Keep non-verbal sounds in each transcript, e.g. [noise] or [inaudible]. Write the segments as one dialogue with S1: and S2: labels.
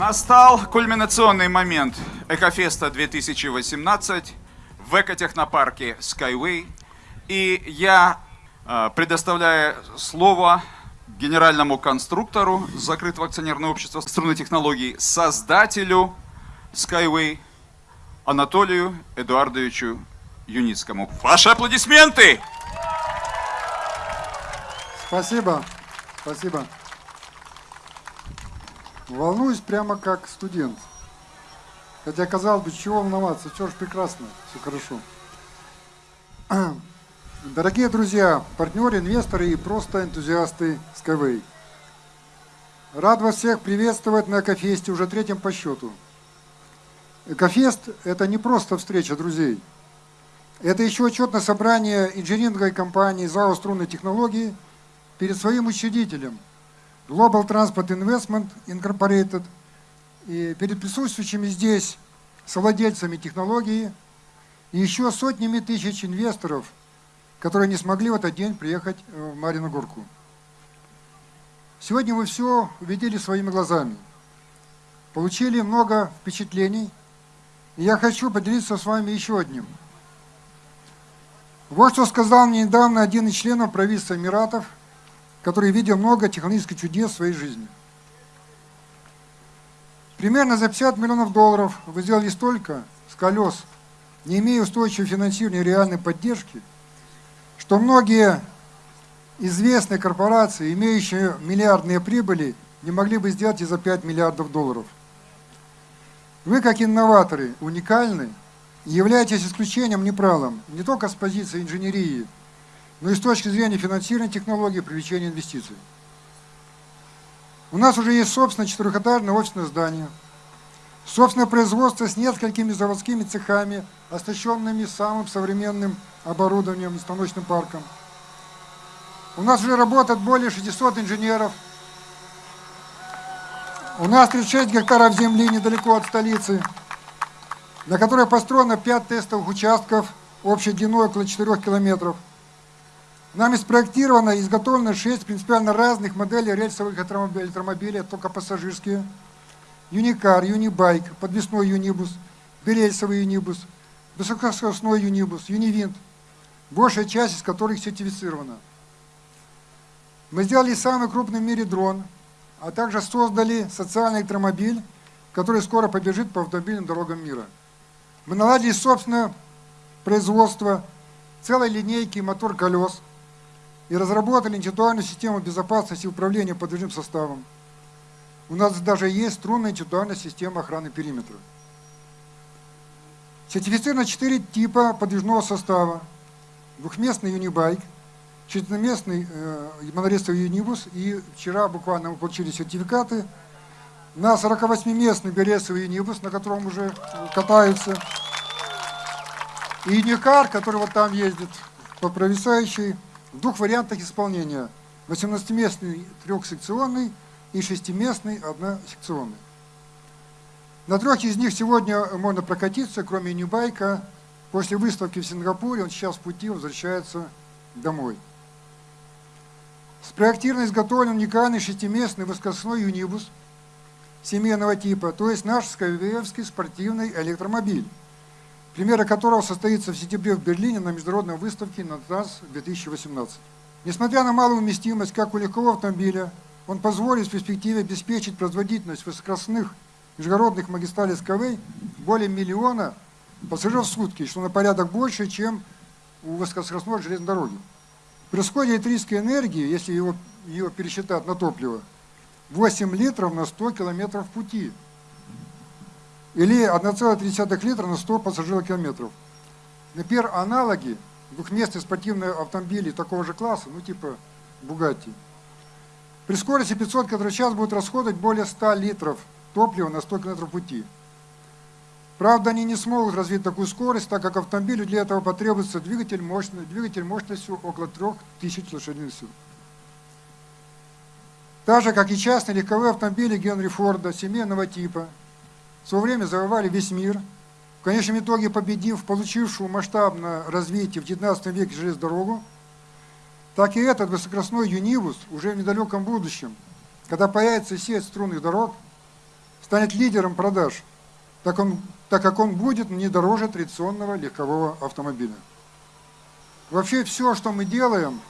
S1: Настал кульминационный момент Экофеста 2018 в экотехнопарке Skyway. И я э, предоставляю слово генеральному конструктору закрытого акционерного общества струнной технологий, создателю Skyway Анатолию Эдуардовичу Юницкому. Ваши аплодисменты!
S2: Спасибо, спасибо. Волнуюсь прямо как студент. Хотя, казалось бы, чего волноваться, все же прекрасно, все хорошо. [clears throat] Дорогие друзья, партнеры, инвесторы и просто энтузиасты Skyway. Рад вас всех приветствовать на Экофесте, уже третьем по счету. Экофест – это не просто встреча друзей. Это еще отчетное собрание инжиниринговой компании ЗАО «Струнные технологии» перед своим учредителем – Global Transport Investment Incorporated и перед присутствующими здесь совладельцами технологии и еще сотнями тысяч инвесторов, которые не смогли в этот день приехать в Марину Горку. Сегодня вы все увидели своими глазами, получили много впечатлений, и я хочу поделиться с вами еще одним. Вот что сказал мне недавно один из членов правительства Эмиратов – который видел много технологических чудес в своей жизни. Примерно за 50 миллионов долларов вы сделали столько с колес, не имея устойчивого финансирования и реальной поддержки, что многие известные корпорации, имеющие миллиардные прибыли, не могли бы сделать и за 5 миллиардов долларов. Вы, как инноваторы, уникальны являетесь исключением, не правилом, не только с позиции инженерии – но и с точки зрения финансирования технологий привлечения инвестиций. У нас уже есть собственное четырехэтажное офисное здание, собственное производство с несколькими заводскими цехами, оснащенными самым современным оборудованием и станочным парком. У нас уже работает более 600 инженеров. У нас 36 гектаров земли недалеко от столицы, на которой построено 5 тестовых участков общей длиной около 4 километров – Нами спроектировано и изготовлено 6 принципиально разных моделей рельсовых электромобилей, только пассажирские. Юникар, Юнибайк, подвесной Юнибус, берельсовый Юнибус, высокоскоростной Юнибус, Юнивинт, большая часть из которых сертифицирована. Мы сделали самый крупный в мире дрон, а также создали социальный электромобиль, который скоро побежит по автомобильным дорогам мира. Мы наладили собственное производство целой линейки мотор колес – и разработали интеллектуальную систему безопасности управления подвижным составом. У нас даже есть струнная интеллектуальная система охраны периметра. Сертифицировано 4 типа подвижного состава. Двухместный юнибайк, четырехместный э, монорельсовый юнибус и вчера буквально мы получили сертификаты на 48-местный бересовый юнибус, на котором уже катаются. И юникар, который вот там ездит по провисающей в двух вариантах исполнения. 18-местный трехсекционный и 6-местный односекционный. На трех из них сегодня можно прокатиться, кроме Ньюбайка. После выставки в Сингапуре он сейчас в пути возвращается домой. Спроектирован изготовлен уникальный шестиместный воскосной юнибус семейного типа, то есть наш скайвеевский спортивный электромобиль примеры которого состоится в сентябре в Берлине на международной выставке «Натас-2018». Несмотря на малую вместимость, как у легкового автомобиля, он позволит в перспективе обеспечить производительность высокоскоростных международных магистралей СКВ более миллиона пассажиров в сутки, что на порядок больше, чем у высокоскоростной железной дороги. При расходе электрической энергии, если его, ее пересчитать на топливо, 8 литров на 100 километров пути – или 1,3 литра на 100 пассажирокилометров. Например, аналоги двухместных спортивных автомобилей такого же класса, ну типа Бугатти, при скорости 500 км в час будут расходовать более 100 литров топлива на 100 км пути. Правда, они не смогут развить такую скорость, так как автомобилю для этого потребуется двигатель, мощный, двигатель мощностью около 3000 лошадиных сил. Так же, как и частные легковые автомобили Генри Форда семейного типа – в свое время завоевали весь мир, в конечном итоге победив получившую масштабное развитие в 19 веке железную дорогу, так и этот высокоскоростной юнибус уже в недалеком будущем, когда появится сеть струнных дорог, станет лидером продаж, так, он, так как он будет не дороже традиционного легкового автомобиля. Вообще все, что мы делаем,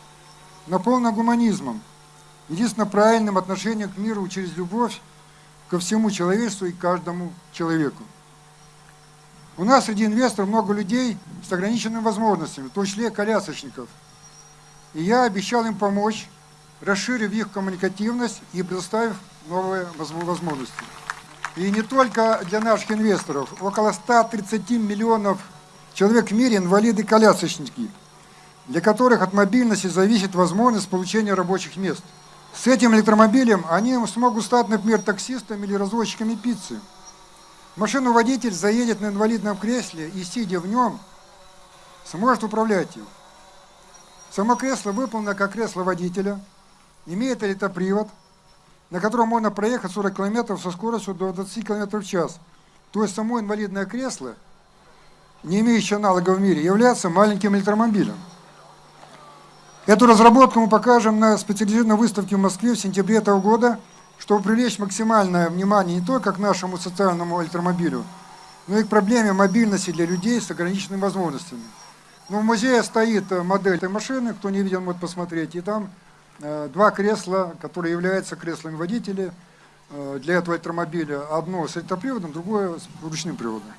S2: наполнено гуманизмом, единственно правильным отношением к миру через любовь ко всему человечеству и каждому человеку. У нас среди инвесторов много людей с ограниченными возможностями, в том числе колясочников. И я обещал им помочь, расширив их коммуникативность и предоставив новые возможности. И не только для наших инвесторов. Около 130 миллионов человек в мире инвалиды-колясочники, для которых от мобильности зависит возможность получения рабочих мест. С этим электромобилем они смогут стать, например, таксистами или развозчиками пиццы. Машину водитель заедет на инвалидном кресле и, сидя в нем, сможет управлять им. Само кресло выполнено как кресло водителя, имеет электропривод, на котором можно проехать 40 км со скоростью до 20 км в час. То есть само инвалидное кресло, не имеющее аналога в мире, является маленьким электромобилем. Эту разработку мы покажем на специализированной выставке в Москве в сентябре этого года – чтобы привлечь максимальное внимание не только к нашему социальному электромобилю, но и к проблеме мобильности для людей с ограниченными возможностями. Но в музее стоит э, модель этой машины, кто не видел, может посмотреть, и там э, два кресла, которые являются креслами водителя э, для этого электромобиля. Одно с электроприводом, другое с ручным приводом.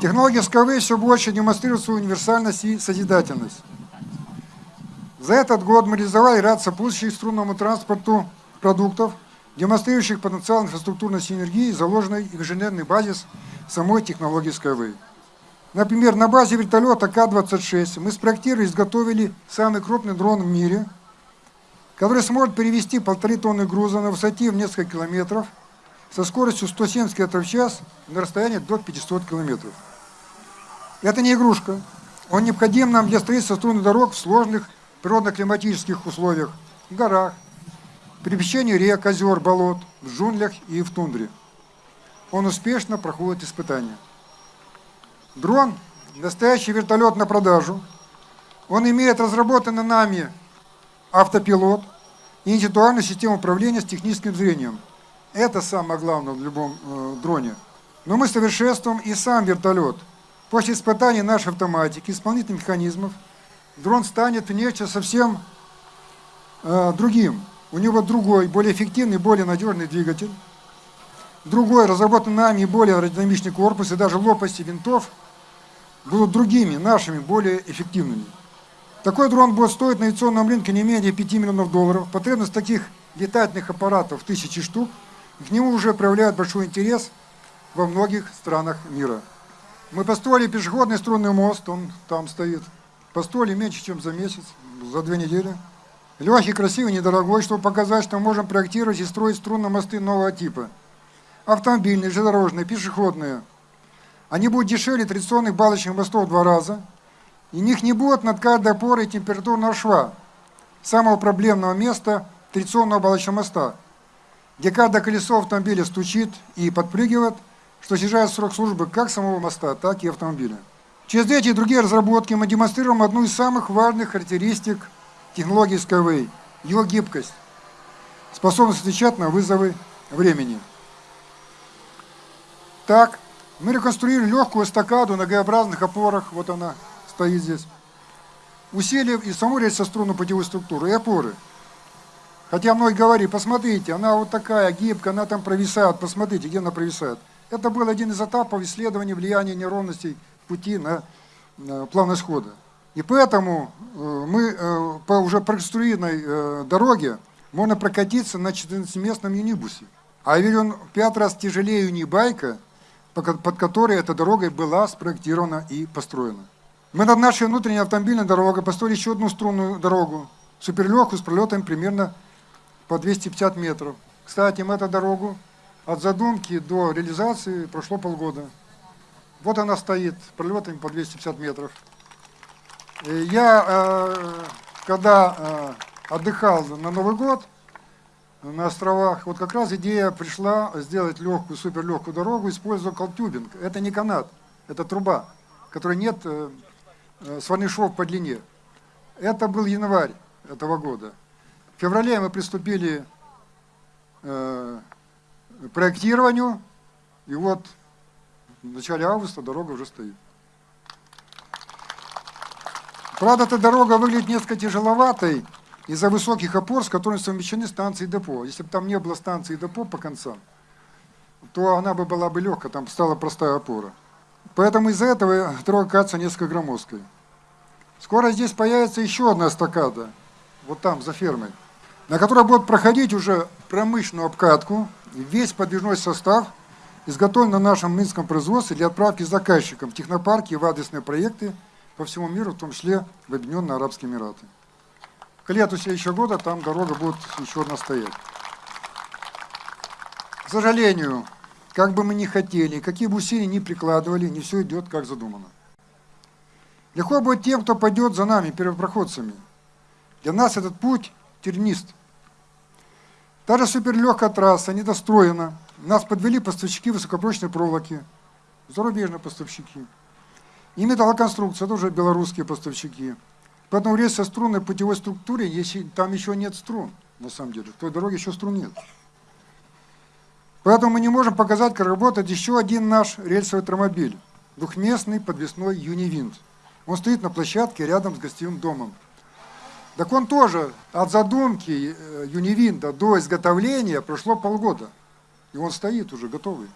S2: Технология Skyway все больше демонстрирует свою универсальность и созидательность. За этот год мы реализовали ряд сопутствующих струнному транспорту продуктов – демонстрирующих потенциал инфраструктурной синергии, заложенной в инженерный базис самой технологии Skyway. Например, на базе вертолета К-26 мы спроектировали и изготовили самый крупный дрон в мире, который сможет перевести полторы тонны груза на высоте в несколько километров со скоростью 170 км в час на расстоянии до 500 км. Это не игрушка. Он необходим нам для строительства струнных дорог в сложных природно-климатических условиях, в горах, при пересечении рек, озер, болот, в джунглях и в тундре. Он успешно проходит испытания. Дрон – настоящий вертолет на продажу. Он имеет разработанный нами автопилот и интеллектуальную систему управления с техническим зрением. Это самое главное в любом э, дроне. Но мы совершенствуем и сам вертолет. После испытаний нашей автоматики, исполнительных механизмов, дрон станет внешне совсем э, другим. У него другой, более эффективный, более надежный двигатель. Другой, разработанный нами, более аэродинамичный корпус, и даже лопасти винтов будут другими, нашими, более эффективными. Такой дрон будет стоить на авиационном рынке не менее 5 миллионов долларов. Потребность таких летательных аппаратов тысячи штук. К нему уже проявляют большой интерес во многих странах мира. Мы построили пешеходный струнный мост, он там стоит. Построили меньше, чем за месяц, за две недели. Легкий, красивый, недорогой, чтобы показать, что можем проектировать и строить струнные мосты нового типа. Автомобильные, железнодорожные, пешеходные. Они будут дешевле традиционных балочных мостов в два раза. И них не будет над каждой опорой температурного шва, самого проблемного места традиционного балочного моста, где каждое колесо автомобиля стучит и подпрыгивает, что снижает срок службы как самого моста, так и автомобиля. Через эти и другие разработки мы демонстрируем одну из самых важных характеристик – технологии Skyway, его гибкость, способность отвечать на вызовы времени. Так, мы реконструировали легкую эстакаду на Г-образных опорах, вот она стоит здесь, усилив и саму рельсоструную путевую структуру, и опоры. Хотя многие говорили, посмотрите, она вот такая гибкая, она там провисает, посмотрите, где она провисает. Это был один из этапов исследования влияния неровностей пути на, на плавность хода. И поэтому э, мы э, по уже проконструированной э, дороге можно прокатиться на 14-местном юнибусе. А ведь он в пять раз тяжелее юнибайка, под которой эта дорога была спроектирована и построена. Мы над нашей внутренней автомобильной дорогой построили еще одну струнную дорогу, суперлегкую, с пролетом примерно по 250 метров. Кстати, мы эту дорогу от задумки до реализации прошло полгода. Вот она стоит, пролетами по 250 метров. Я, э, когда э, отдыхал на Новый год на островах, вот как раз идея пришла сделать легкую, суперлегкую дорогу, используя колтюбинг. Это не канат, это труба, которой нет э, сварных швов по длине. Это был январь этого года. В феврале мы приступили к проектированию И вот в начале августа дорога уже стоит. Правда, эта дорога выглядит несколько тяжеловатой из-за высоких опор, с которыми совмещены станции и депо. Если бы там не было станции и депо по концам, то она бы была бы легкая, там стала простая опора. Поэтому из-за этого дорога кажется несколько громоздкой. Скоро здесь появится еще одна эстакада, вот там, за фермой, на которой будет проходить уже промышленную обкатку, весь подвижной состав изготовлен на нашем минском производстве для отправки заказчикам в технопарки и в адресные проекты по всему миру, в том числе в Объединенные Арабские Эмираты. К лету следующего года там дорога будет еще одна стоять. К сожалению, как бы мы ни хотели, какие бы усилия ни прикладывали, не все идет как задумано. Легко будет тем, кто пойдет за нами, первопроходцами. Для нас этот путь тернист. Та суперлегкая трасса недостроена. Нас подвели поставщики высокопрочной проволоки, зарубежные поставщики. И металлоконструкция, это уже белорусские поставщики. Поэтому рельс со струнной путевой структуре, если там еще нет струн, на самом деле, в той дороге еще струн нет. Поэтому мы не можем показать, как работает еще один наш рельсовый трамобиль, двухместный подвесной Юнивинт. Он стоит на площадке рядом с гостевым домом. Так он тоже от задумки э, Юнивинта до изготовления прошло полгода. И он стоит уже готовый.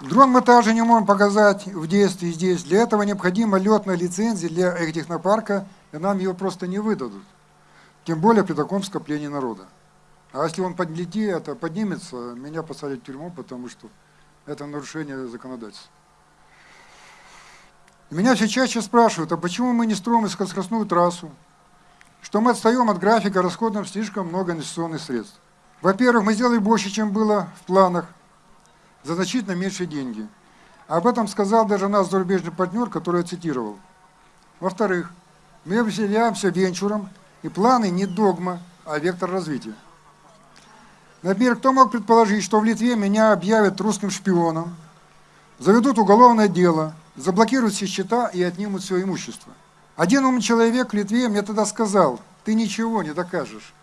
S2: Дрон мы также не можем показать в действии здесь. Для этого необходима летная лицензия для эхотехнопарка, и нам ее просто не выдадут. Тем более при таком скоплении народа. А если он подлетит, это поднимется, меня посадят в тюрьму, потому что это нарушение законодательства. Меня все чаще спрашивают, а почему мы не строим высокоскоростную трассу? Что мы отстаем от графика, расходуем слишком много инвестиционных средств. Во-первых, мы сделали больше, чем было в планах, за значительно меньшие деньги. Об этом сказал даже наш зарубежный партнер, который я цитировал. Во-вторых, мы определяемся венчуром, и планы не догма, а вектор развития. Например, кто мог предположить, что в Литве меня объявят русским шпионом, заведут уголовное дело, заблокируют все счета и отнимут все имущество. Один умный человек в Литве мне тогда сказал, ты ничего не докажешь.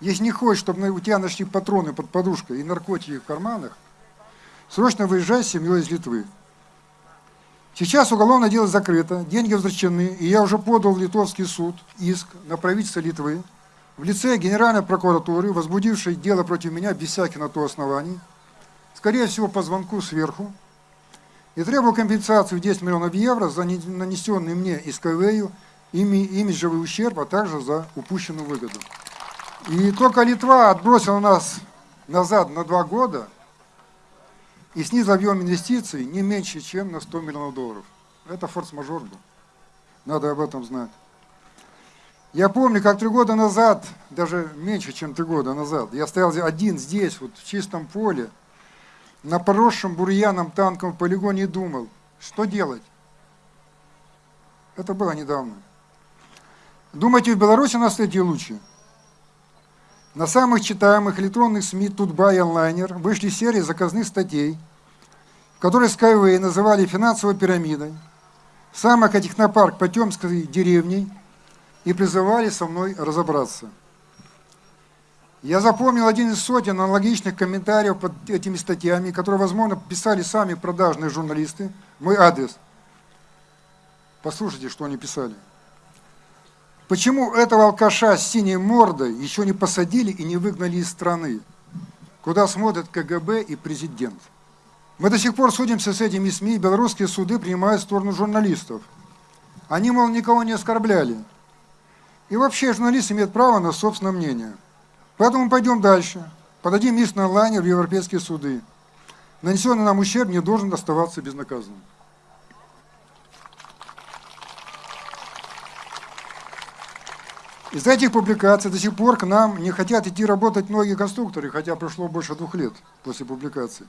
S2: Если не хочешь, чтобы у тебя нашли патроны под подушкой и наркотики в карманах, срочно выезжай с семьей из Литвы. Сейчас уголовное дело закрыто, деньги возвращены, и я уже подал в литовский суд иск на правительство Литвы в лице Генеральной прокуратуры, возбудившей дело против меня без всяких на то оснований, скорее всего по звонку сверху, и требую компенсацию в 10 миллионов евро за нанесенный мне из КВЮ имиджевый ущерб, а также за упущенную выгоду. И только Литва отбросила нас назад на два года и снизил объем инвестиций не меньше, чем на 100 миллионов долларов. Это форс-мажор был. Надо об этом знать. Я помню, как три года назад, даже меньше, чем три года назад, я стоял один здесь, вот в чистом поле, на поросшем бурьяном танковом полигоне и думал, что делать. Это было недавно. Думаете, в Беларуси нас эти лучше? На самых читаемых электронных СМИ Тутба онлайнер вышли серии заказных статей, в которых Skyway называли финансовой пирамидой, сам экотехнопарк Потемской деревней – и призывали со мной разобраться. Я запомнил один из сотен аналогичных комментариев под этими статьями, которые, возможно, писали сами продажные журналисты, мой адрес. Послушайте, что они писали. Почему этого алкаша с синей мордой еще не посадили и не выгнали из страны, куда смотрят КГБ и президент? Мы до сих пор судимся с этими СМИ, белорусские суды принимают сторону журналистов. Они, мол, никого не оскорбляли, и вообще журналист имеет право на собственное мнение. Поэтому пойдем дальше. Подадим иск на лайнер в европейские суды. Нанесенный нам ущерб не должен оставаться безнаказанным. Из этих публикаций до сих пор к нам не хотят идти работать многие конструкторы, хотя прошло больше двух лет после публикации.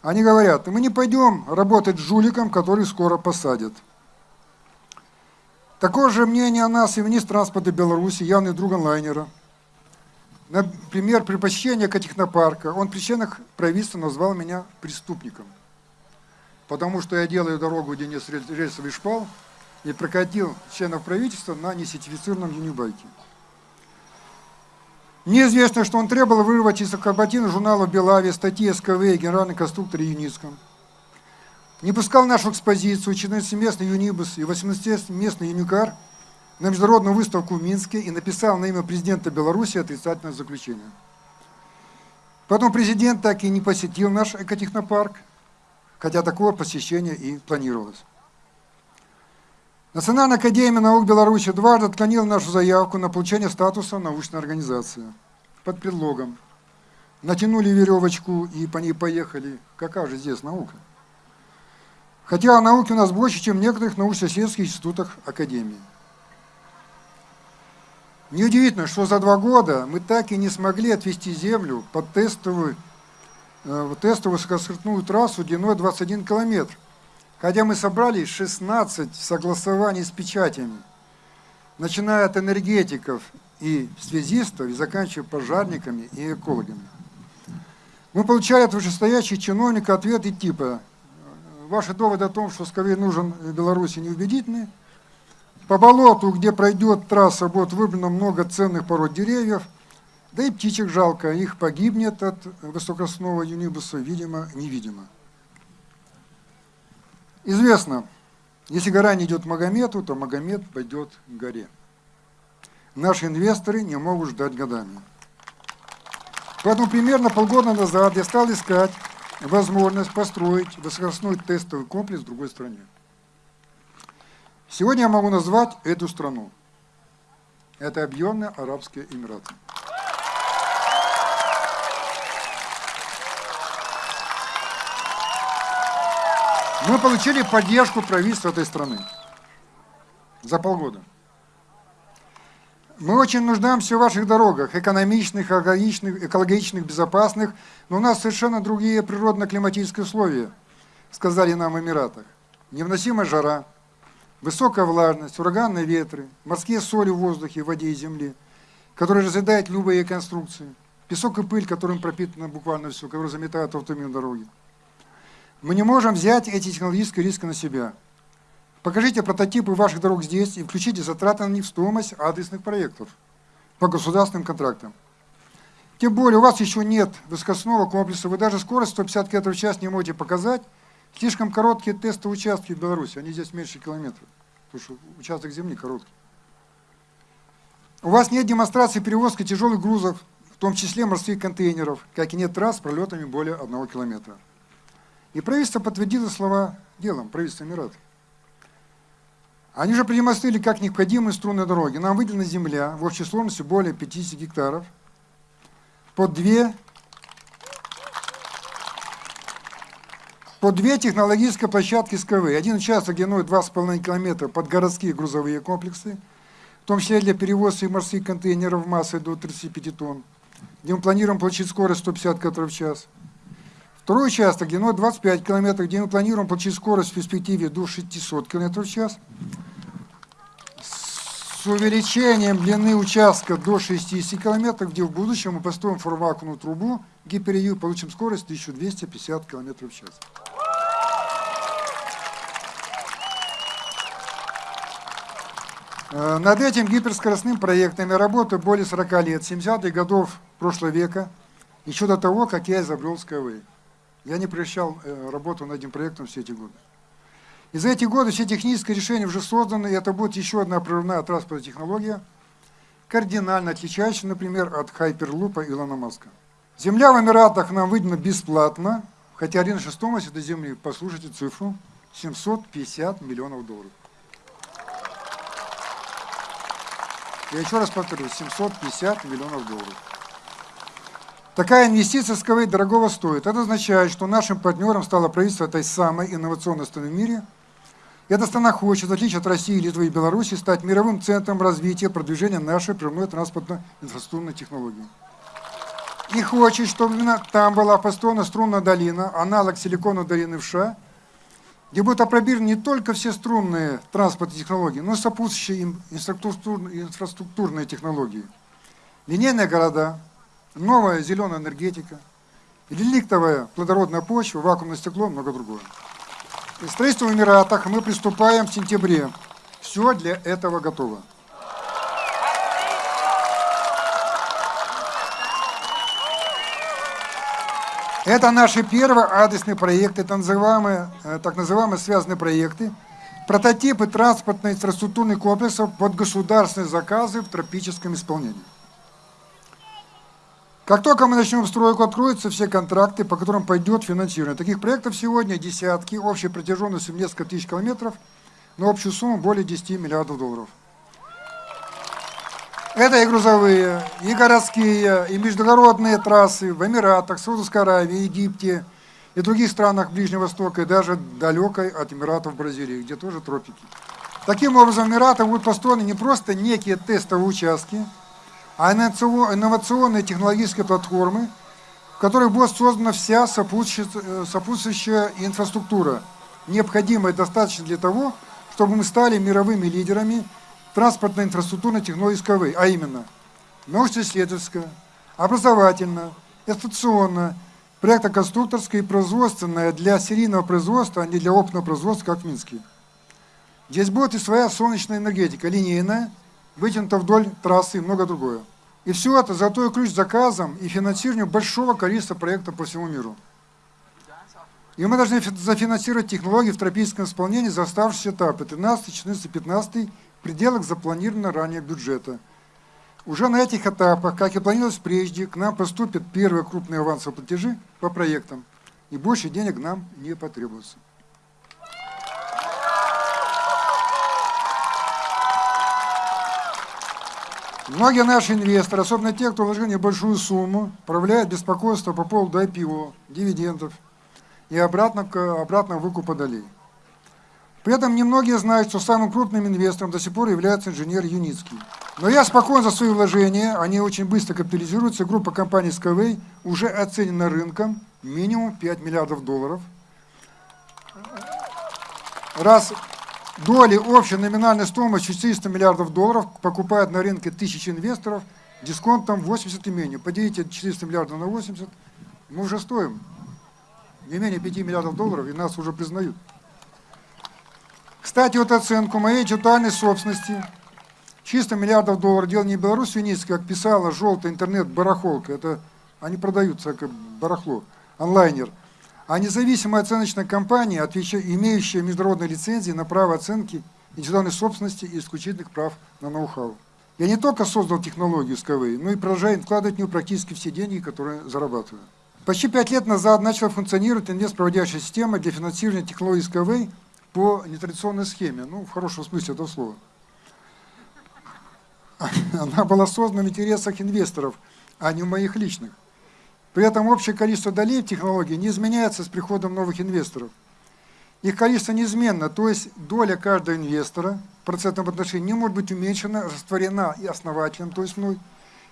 S2: Они говорят, мы не пойдем работать с жуликом, который скоро посадят. Такое же мнение о нас и министр транспорта Беларуси, явный друг онлайнера. Например, при посещении технопарка он при членах правительства назвал меня преступником, потому что я делаю дорогу, где нет рельсовый шпал, и прокатил членов правительства на несертифицированном юнибайке. Мне известно, что он требовал вырвать из корпоративного журнала «Белави» статьи СКВ и генеральный конструктор Юницком. Не пускал нашу экспозицию 14-местный Юнибус и 18-местный Юникар на международную выставку в Минске и написал на имя президента Беларуси отрицательное заключение. Потом президент так и не посетил наш экотехнопарк, хотя такое посещение и планировалось. Национальная академия наук Беларуси дважды отклонила нашу заявку на получение статуса научной организации под предлогом. Натянули веревочку и по ней поехали. Какая же здесь наука? Хотя науки у нас больше, чем в некоторых научно-исследовательских институтах Академии. Неудивительно, что за два года мы так и не смогли отвести Землю под тестовую, э, тестовую высокоскоростную трассу длиной 21 километр, хотя мы собрали 16 согласований с печатями, начиная от энергетиков и связистов и заканчивая пожарниками и экологами. Мы получали от вышестоящих чиновников ответы типа «Ваши доводы о том, что Скорее нужен Беларуси, неубедительны», по болоту, где пройдет трасса, будет выбрано много ценных пород деревьев, да и птичек жалко, их погибнет от высокосного юнибуса, видимо, невидимо. Известно, если гора не идет Магомету, то Магомед пойдет к горе. Наши инвесторы не могут ждать годами. Поэтому примерно полгода назад я стал искать возможность построить высокоскоростной тестовый комплекс в другой стране. Сегодня я могу назвать эту страну. Это Объединенные Арабские Эмираты. Мы получили поддержку правительства этой страны за полгода. Мы очень нуждаемся в ваших дорогах, экономичных, экологичных, экологичных, безопасных, но у нас совершенно другие природно-климатические условия, сказали нам в Эмиратах. Невносимая жара, высокая влажность, ураганные ветры, морские соли в воздухе, в воде и земле, которые разъедают любые конструкции, песок и пыль, которым пропитано буквально все, которые заметают автомобильные дороги. Мы не можем взять эти технологические риски на себя. Покажите прототипы ваших дорог здесь и включите затраты на них в стоимость адресных проектов по государственным контрактам. Тем более у вас еще нет высокосного комплекса, вы даже скорость 150 км в час не можете показать, Слишком короткие тестовые участки в Беларуси, они здесь меньше километра, потому что участок земли короткий. У вас нет демонстрации перевозки тяжелых грузов, в том числе морских контейнеров, как и нет трасс с пролетами более одного километра. И правительство подтвердило слова делом, правительство Эмиратов. Они же продемонстрировали, как необходимы струнные дороги. Нам выделена земля в общей сложности более 50 гектаров под две по две технологические площадки СКВ. Один участок длиной 2,5 км под городские грузовые комплексы, в том числе для перевозки морских контейнеров массой до 35 тонн, где мы планируем получить скорость 150 км в час. Второй участок длиной 25 км, где мы планируем получить скорость в перспективе до 600 км в час. С увеличением длины участка до 60 км, где в будущем мы построим форвакуумную трубу гиперию получим скорость 1250 км в час. Над этим гиперскоростным проектом я работаю более 40 лет, 70-х годов прошлого века, еще до того, как я изобрел Skyway. Я не прекращал э, работу над этим проектом все эти годы. И за эти годы все технические решения уже созданы, и это будет еще одна прорывная транспортная технология, кардинально отличающаяся, например, от Хайперлупа Илона Маска. Земля в Эмиратах нам выделена бесплатно, хотя рыночная стоимость этой земли, послушайте цифру, 750 миллионов долларов. Я еще раз повторю, 750 миллионов долларов. Такая инвестиция Скавейт дорогого стоит. Это означает, что нашим партнером стало правительство этой самой инновационной страны в мире. Эта страна хочет, в отличие от России, Литвы и Беларуси, стать мировым центром развития продвижения нашей прямой транспортной инфраструктурной технологии. И хочет, чтобы именно там была построена струнная долина, аналог силиконовой долины в США, где будут опробированы не только все струнные транспортные технологии, но и сопутствующие им инфраструктурные технологии. Линейные города, новая зеленая энергетика, реликтовая плодородная почва, вакуумное стекло, много другого. И строительство в Эмиратах мы приступаем в сентябре. Все для этого готово. Это наши первые адресные проекты, это называемые, э, так называемые связанные проекты, прототипы транспортно-инфраструктурных комплексов под государственные заказы в тропическом исполнении. Как только мы начнем стройку, откроются все контракты, по которым пойдет финансирование. Таких проектов сегодня десятки, общей протяженностью несколько тысяч километров, на общую сумму более 10 миллиардов долларов. Это и грузовые, и городские, и международные трассы в Эмиратах, Саудовской Аравии, Египте и других странах Ближнего Востока, и даже далекой от Эмиратов Бразилии, где тоже тропики. Таким образом, Эмираты будут построены не просто некие тестовые участки, а инновационные технологические платформы, в которых будет создана вся сопутствующая, сопутствующая инфраструктура, необходимая и достаточно для того, чтобы мы стали мировыми лидерами транспортно-инфраструктурно-технологической, а именно научно-исследовательская, образовательная, эксплуатационная, проектно-конструкторская и производственная для серийного производства, а не для опытного производства, как в Минске. Здесь будет и своя солнечная энергетика, линейная, вытянута вдоль трассы и много другое. И все это золотой ключ заказам и финансированию большого количества проектов по всему миру. И мы должны зафинансировать технологии в тропическом исполнении за оставшиеся этапы 13, 14, 15 пределах запланированного ранее бюджета. Уже на этих этапах, как и планировалось прежде, к нам поступят первые крупные авансовые платежи по проектам, и больше денег нам не потребуется. Многие наши инвесторы, особенно те, кто вложил небольшую сумму, проявляют беспокойство по поводу IPO, дивидендов и обратно, обратно выкупа долей. При этом немногие знают, что самым крупным инвестором до сих пор является инженер Юницкий. Но я спокоен за свои вложения, они очень быстро капитализируются. Группа компаний Skyway уже оценена рынком минимум 5 миллиардов долларов. Раз доли общей номинальной стоимости 400 миллиардов долларов покупают на рынке тысячи инвесторов, дисконтом 80 и менее. Поделите 400 миллиардов на 80, мы уже стоим не менее 5 миллиардов долларов, и нас уже признают. Кстати, вот оценку моей интеллектуальной собственности, чисто миллиардов долларов, дело не Беларусь Винницкая, как писала желтый интернет-барахолка, это они продаются как барахло, онлайнер, а независимая оценочная компания, имеющая международные лицензии на право оценки интеллектуальной собственности и исключительных прав на ноу-хау. Я не только создал технологию Skyway, но и продолжаю вкладывать в нее практически все деньги, которые зарабатываю. Почти пять лет назад начала функционировать инвестпроводящая система для финансирования технологий Skyway по нетрадиционной схеме, ну, в хорошем смысле этого слова. [laughs] Она была создана в интересах инвесторов, а не в моих личных. При этом общее количество долей в технологии не изменяется с приходом новых инвесторов. Их количество неизменно, то есть доля каждого инвестора в процентном отношении не может быть уменьшена, растворена и основателем, то есть мной,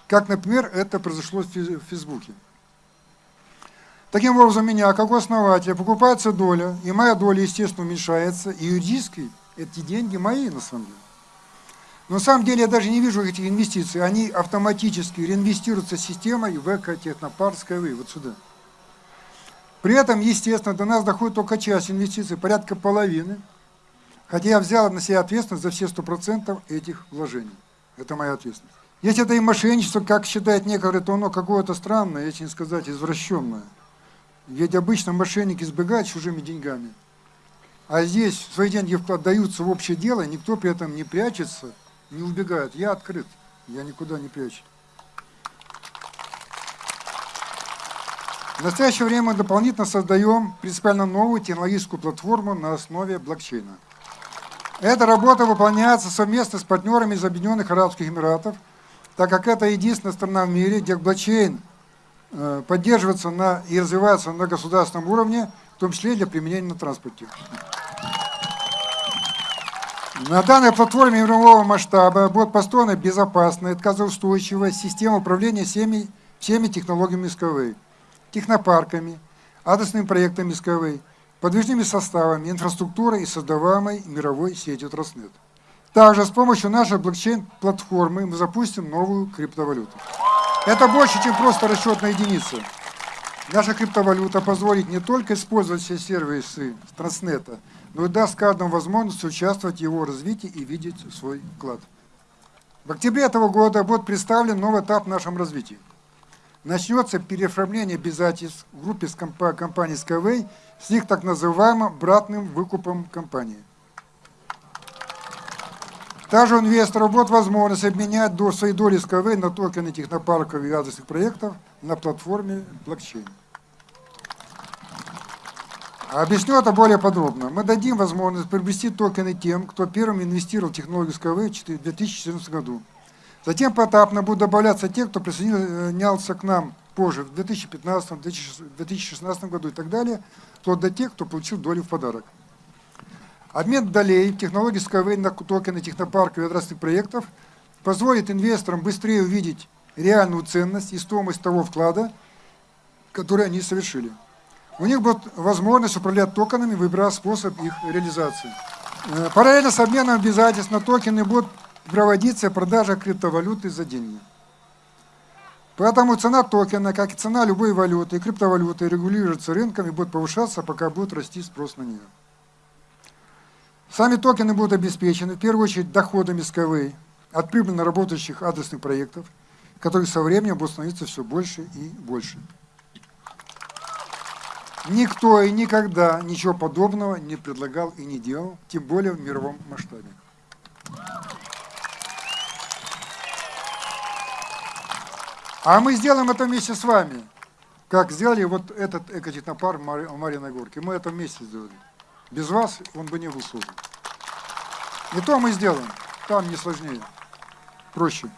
S2: как, например, это произошло в Фейсбуке. Таким образом, меня, как основателя, покупается доля, и моя доля, естественно, уменьшается, и юридически эти деньги мои, на самом деле. Но на самом деле я даже не вижу этих инвестиций, они автоматически реинвестируются системой в экотехнопарк Skyway, вот сюда. При этом, естественно, до нас доходит только часть инвестиций, порядка половины, хотя я взял на себя ответственность за все 100% этих вложений. Это моя ответственность. Если это и мошенничество, как считает некоторые, то оно какое-то странное, если не сказать извращенное. Ведь обычно мошенники избегают чужими деньгами. А здесь свои деньги отдаются в общее дело, никто при этом не прячется, не убегает. Я открыт, я никуда не прячу. В настоящее время мы дополнительно создаем принципиально новую технологическую платформу на основе блокчейна. Эта работа выполняется совместно с партнерами из Объединенных Арабских Эмиратов, так как это единственная страна в мире, где блокчейн поддерживаться на, и развиваться на государственном уровне, в том числе для применения на транспорте. На данной платформе мирового масштаба будет построена безопасная, отказоустойчивая система управления всеми, всеми технологиями СКВ, технопарками, адресными проектами СКВ, подвижными составами, инфраструктурой и создаваемой мировой сетью Транснет. Также с помощью нашей блокчейн-платформы мы запустим новую криптовалюту. Это больше, чем просто расчетная единица. Наша криптовалюта позволит не только использовать все сервисы Транснета, но и даст каждому возможность участвовать в его развитии и видеть свой вклад. В октябре этого года будет представлен новый этап в нашем развитии. начнется переоформление обязательств в группе компании Skyway с их так называемым братным выкупом компании. Также у инвесторов будет возможность обменять до своей доли Skyway на токены технопарков и адресных проектов на платформе блокчейн. Объясню это более подробно. Мы дадим возможность приобрести токены тем, кто первым инвестировал в технологию Skyway в 2014 году. Затем поэтапно будут добавляться те, кто присоединялся к нам позже, в 2015, 2016 году и так далее, вплоть до тех, кто получил долю в подарок. Обмен долей в технологии Skyway на токены технопарков и адресных проектов позволит инвесторам быстрее увидеть реальную ценность и стоимость того вклада, который они совершили. У них будет возможность управлять токенами, выбирая способ их реализации. Э, Параллельно с обменом обязательств на токены будет проводиться продажа криптовалюты за деньги. Поэтому цена токена, как и цена любой валюты и криптовалюты, регулируется рынком и будет повышаться, пока будет расти спрос на нее. Сами токены будут обеспечены, в первую очередь, доходами Skyway от прибыльно работающих адресных проектов, которых со временем будет становиться все больше и больше. Никто и никогда ничего подобного не предлагал и не делал, тем более в мировом масштабе. А мы сделаем это вместе с вами, как сделали вот этот экотехнопарк в Мари- в Марьиной Горке. Мы это вместе сделали. Без вас он бы не был создан. И то мы сделаем. Там не сложнее, проще.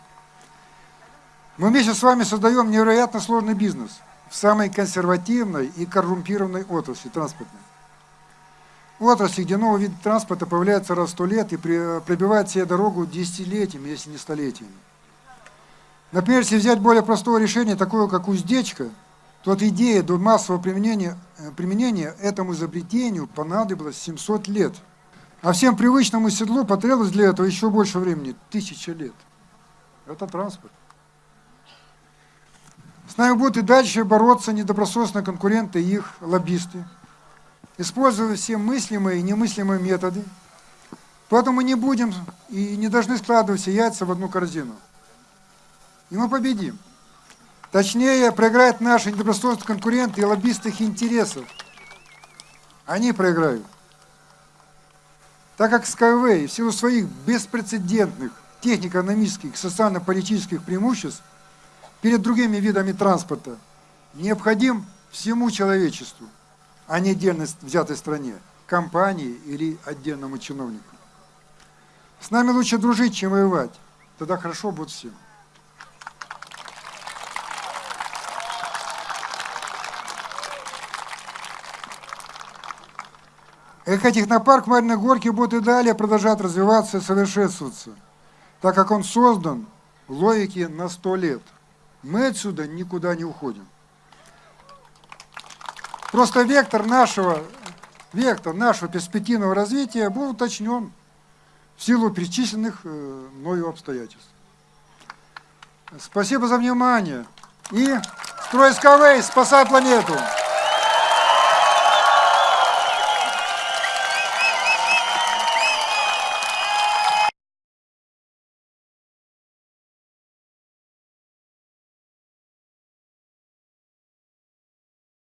S2: Мы вместе с вами создаем невероятно сложный бизнес в самой консервативной и коррумпированной отрасли транспортной. Отрасли, где новый вид транспорта появляется раз в сто лет и пробивает себе дорогу десятилетиями, если не столетиями. Например, если взять более простое решение, такое как уздечка, то от идеи до массового применения, э, применения этому изобретению понадобилось 700 лет. А всем привычному седлу потребовалось для этого еще больше времени, тысяча лет. Это транспорт. С нами будут и дальше бороться недобросовестные конкуренты и их лоббисты, используя все мыслимые и немыслимые методы. Поэтому мы не будем и не должны складывать все яйца в одну корзину. И мы победим. Точнее, проиграют наши недобросовестные конкуренты и лоббисты их интересов. Они проиграют. Так как Skyway в силу своих беспрецедентных технико-экономических социально-политических преимуществ перед другими видами транспорта необходим всему человечеству, а не отдельно взятой стране, компании или отдельному чиновнику. С нами лучше дружить, чем воевать. Тогда хорошо будет всем. Экотехнопарк Мариной Горки будет и далее продолжать развиваться и совершенствоваться, так как он создан в логике на 100 лет. Мы отсюда никуда не уходим. Просто вектор нашего, вектор нашего перспективного развития был уточнен в силу перечисленных э, мною обстоятельств. Спасибо за внимание. И строй Skyway, спасай планету!